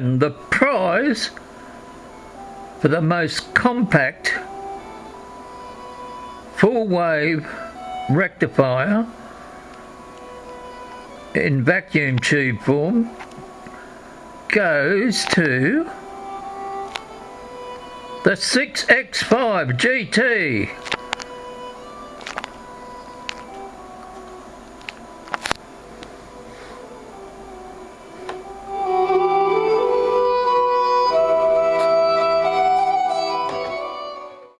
The prize for the most compact full wave rectifier in vacuum tube form goes to the 6X5 GT.